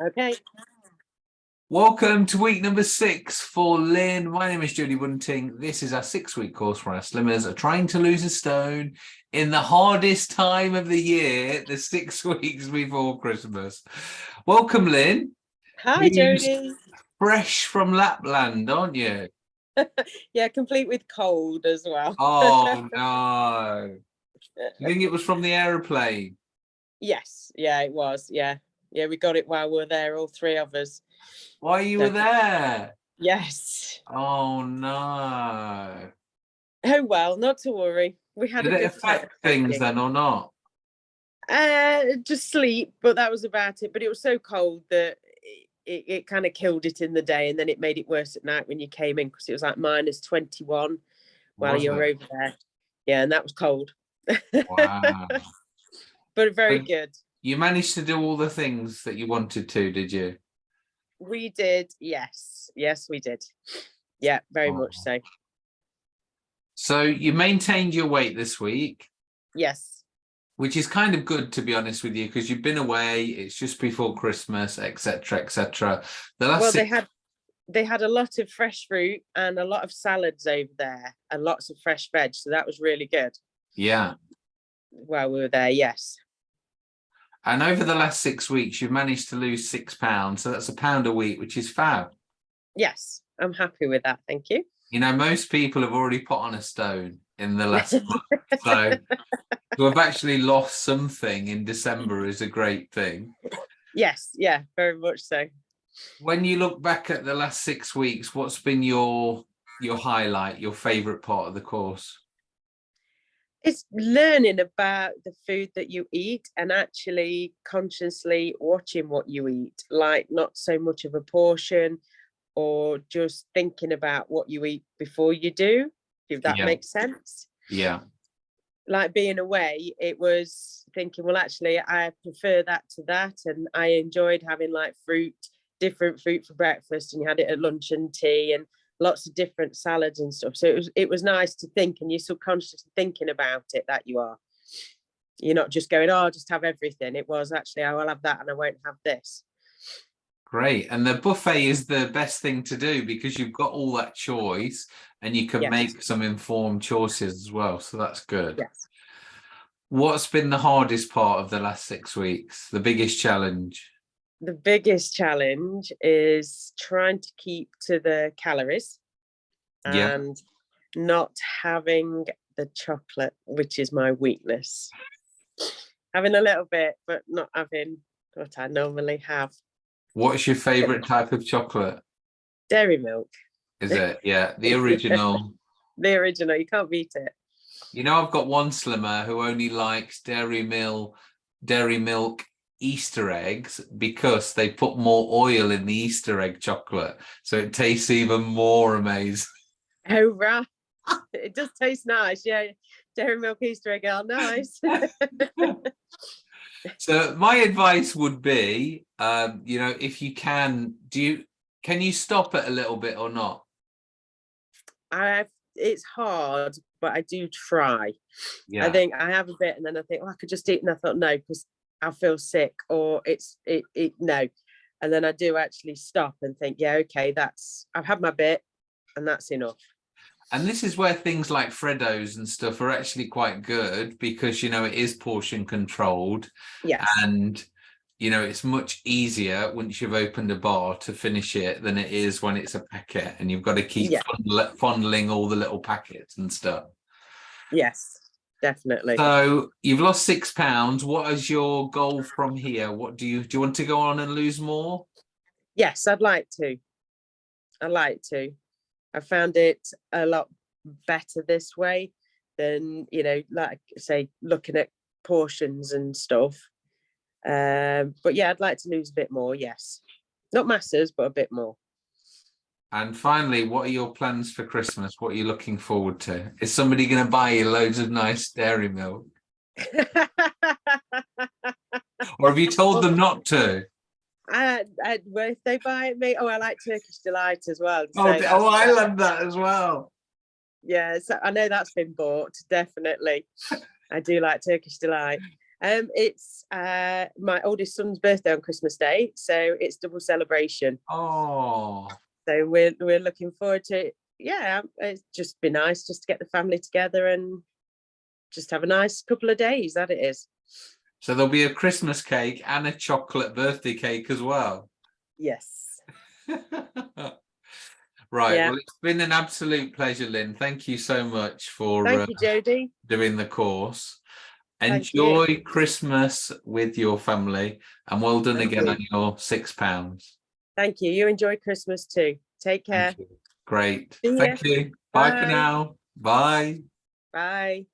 Okay. Welcome to week number six for Lynn. My name is Jodie Bunting. This is our six week course where our slimmers are trying to lose a stone in the hardest time of the year, the six weeks before Christmas. Welcome, Lynn. Hi, You- Jodie. Fresh from Lapland, aren't you? Yeah, complete with cold as well. Oh, no. You think it was from the aeroplane? Yes, yeah, it was. Yeah, yeah, we got it while we were there, all three of us. Why you were there? Yes. Oh, no. Oh well, not to worry. We had Did a it affect things then or not? Uh, just sleep, but that was about it. But it was so cold that it, it, kind of killed it in the day, and then it made it worse at night when you came in because it was like minus twenty one while you were over there. Yeah, and that was cold, Wow. but very So- good. You managed to do all the things that you wanted to, did you? We did, yes, yes, we did. Yeah, very oh. much Oh. so. So you maintained your weight this week, Yes, which is kind of good to be honest with you, because you've been away, it's just before Christmas, etc. etc. The last well, they had they had a lot of fresh fruit and a lot of salads over there, and lots of fresh veg, so that was really good yeah. while we were there. Yes, And over the last six weeks, you've managed to lose six pounds. So that's a pound a week, which is fab. yes, I'm happy with that. Thank you. You know, most people have already put on a stone in the last month. So to have actually lost something in December is a great thing. Yes, yeah, very much so. When you look back at the last six weeks, what's been your your highlight, your favorite part of the course? It's learning about the food that you eat and actually consciously watching what you eat, like not so much of a portion or just thinking about what you eat before you do, if that Yeah. makes sense. Yeah. like being away, it was thinking, well, actually, I prefer that to that. And I enjoyed having like fruit, different fruit for breakfast, and you had it at lunch and tea and lots of different salads and stuff. So it was it was nice to think and you're subconsciously thinking about it that you are. You're not just going, oh, I'll just have everything. It was actually, I will have that and I won't have this. Great. And the buffet is the best thing to do because you've got all that choice and you can Yes. make some informed choices as well. So that's good. Yes. What's been the hardest part of the last six weeks? The biggest challenge? The biggest challenge is trying to keep to the calories Yeah. and not having the chocolate, which is my weakness. Having a little bit, but not having what I normally have. What's your favorite type of chocolate? Dairy milk, Is it? Yeah, the original. the original, you can't beat it. You know, I've got one slimmer who only likes Dairy Mill, Dairy Milk Easter eggs because they put more oil in the Easter egg chocolate, so it tastes even more amazing. Oh, right. It does taste nice. Yeah. Dairy milk Easter egg are nice. So my advice would be, um, you know, if you can, do you can you stop it a little bit or not? I it's hard, but I do try. Yeah, I think I have a bit and then I think, oh, I could just eat. And I thought, no, because I feel sick or it's it, it no. And then I do actually stop and think, yeah, okay, that's I've had my bit and that's enough. and this is where things like Freddos and stuff are actually quite good because you know it is portion controlled Yes. and you know it's much easier once you've opened a bar to finish it than it is when it's a packet and you've got to keep Yeah. fondling all the little packets and stuff. Yes, definitely. So you've lost six pounds. What is your goal from here? What do you do? You want to go on and lose more? yes, I'd like to. I like to. I found it a lot better this way than, you know, like say looking at portions and stuff. Um, but yeah, I'd like to lose a bit more, yes. Not masses, but a bit more. And finally, what are your plans for Christmas? What are you looking forward to? Is somebody going to buy you loads of nice dairy milk? Or have you told them not to? I, I, well, if they buy it me, oh, I like Turkish delight as well. Oh, so d- oh, I love that as well. Yeah, so I know that's been bought, definitely. I do like Turkish delight. Um, it's uh, my oldest son's birthday on Christmas Day, so it's double celebration. Oh, So we're we're looking forward to it. Yeah, it's just be nice just to get the family together and just have a nice couple of days. That it is. so there'll be a Christmas cake and a chocolate birthday cake as well. Yes. right. Yeah. Well, it's been an absolute pleasure, Lynn. Thank you so much for Thank uh, you, Jodie. doing the course. Enjoy Christmas with your family and well done Thank again you. on your six pounds. Thank you. You enjoy Christmas too. Take care. Great. Thank you. Bye for now. Bye. Bye.